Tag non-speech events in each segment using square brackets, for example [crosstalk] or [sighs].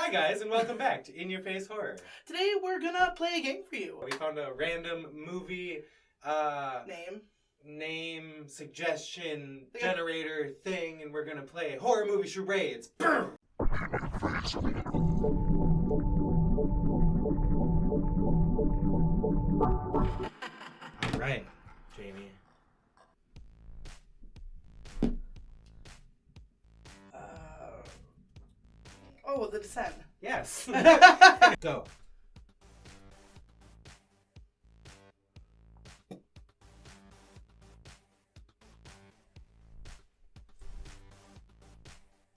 Hi guys, and welcome back to In Your Face Horror. Today we're gonna play a game for you. We found a random movie uh, Name. name suggestion Okay. generator thing, and we're gonna play horror movie charades. Boom! All right, Jamie. The Descent. Yes. [laughs] Go.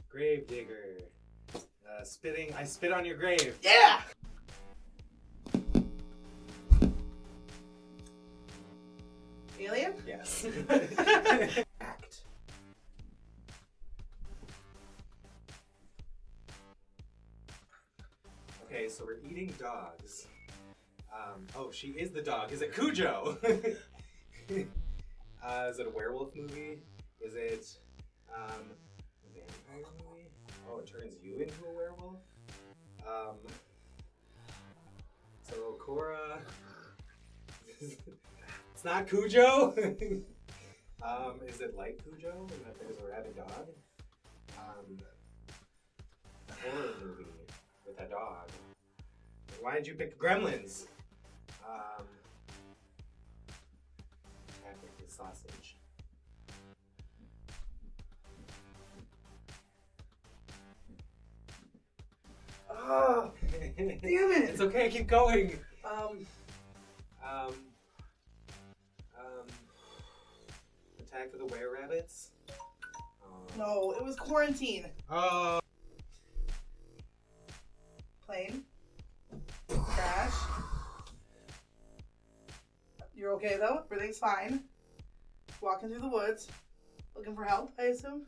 Grave digger. Uh, spitting. I spit on your grave. yeah. Alien. Yes. [laughs] Okay, so we're eating dogs. Um, oh, she is the dog. Is it Cujo? [laughs] uh, is it a werewolf movie? Is it um, a vampire movie? Oh, it turns you into a werewolf? Um, so Cora. [laughs] it's not Cujo? [laughs] um, is it like Cujo in that there's a rabid dog? Um, dog. Why did you pick Gremlins? Um, Patrick the sausage. Oh, [laughs] Damn it. It's okay, keep going. um, Um, um, Attack of the Were Rabbits. Oh. no, it was Quarantine. Oh. Okay though? Everything's fine. Walking through the woods, looking for help, I assume.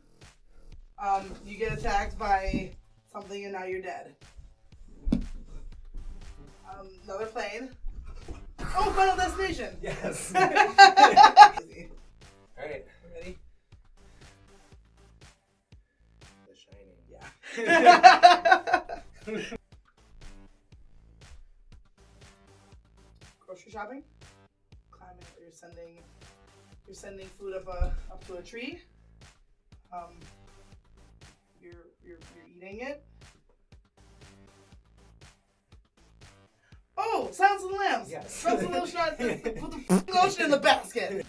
Um, you get attacked by something and now you're dead. Um, another plane. Oh, Final Destination! [laughs] Yes. [laughs] Alright, Alright. ready? The Shining. Yeah. [laughs] Grocery shopping. Sending. You're sending food up a up to a tree. Um. You're you're you're eating it. Oh, Silence of the Lambs. Yes. Rub the lotion. [laughs] Put the lotion in the basket.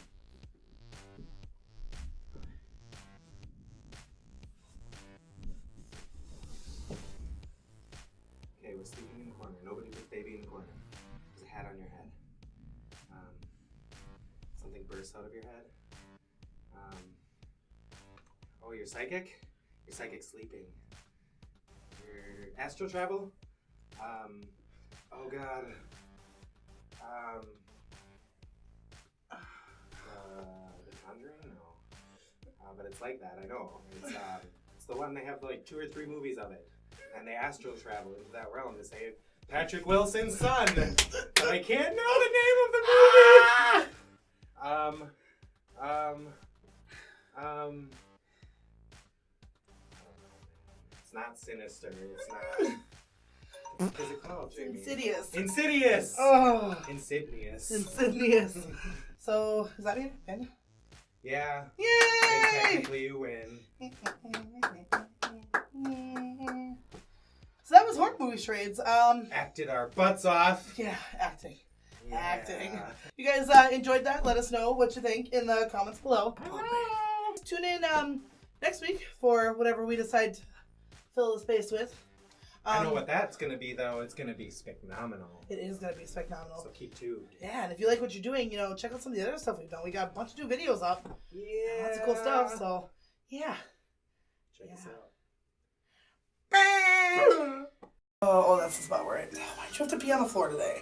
Bursts out of your head. Um, oh, you're psychic? You're psychic sleeping. Your astral travel? Um, oh god. Um, [sighs] uh, The Conjuring? No. Uh, but it's like that, I know. It's, uh, it's the one they have like two or three movies of it and they astral travel into that realm to save Patrick Wilson's son. but [laughs] I can't know the name of the movie. [laughs] Um, um, um. It's not sinister. It's not. What is it called, It's Jamie? insidious. Insidious. Oh, Insidious. insidious. So, is that it? Win? yeah. Yay! technically you win. So that was horror movie charades. Um, Acted our butts off. yeah, acting. Yeah. Acting. You guys uh, enjoyed that? Let us know what you think in the comments below. Tune in um, next week for whatever we decide to fill the space with. Um, I know what that's gonna be though. It's gonna be phenomenal. It is going to be spectacular. So keep tuned. Yeah, and if you like what you're doing, you know, check out some of the other stuff we've done. We got a bunch of new videos up. Yeah. Lots of cool stuff. So, yeah. Check us Yeah. out. Oh, [laughs] oh, that's the spot where I. Why'd you have to pee on the floor today?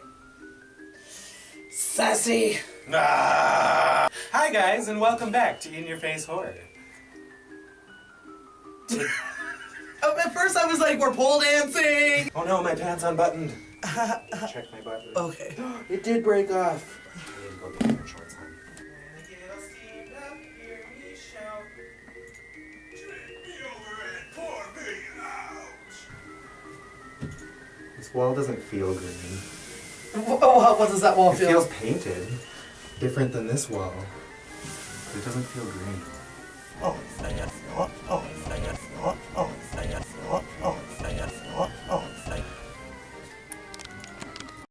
Sassy. Ah! Hi guys, and welcome back to In Your Face Horror. [laughs] Oh, at first I was like, we're pole dancing. Oh no, my pants unbuttoned. [laughs] Check my button. Okay. [gasps] It did break off. I need to go get my shorts on. This wall doesn't feel green. [laughs] Wh- What, what does that wall It feel? feels painted. Different than this wall. It doesn't feel green. Oh, my Oh, oh my